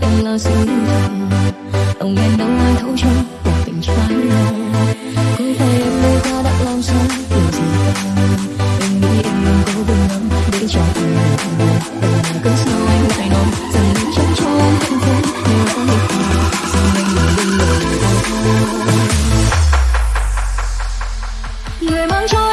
anh là sinh thần Ông em đâu ai thấu trong cuộc tình trái lòng Cứ tay em nơi ta đã làm xong điều gì Em nghĩ em đừng có đừng lắm để cho anh buồn Đừng là cớ sao anh lại nói rằng mình chẳng cho em hạnh phúc. Nếu có một ngày rằng anh lại bên lời Người mang cho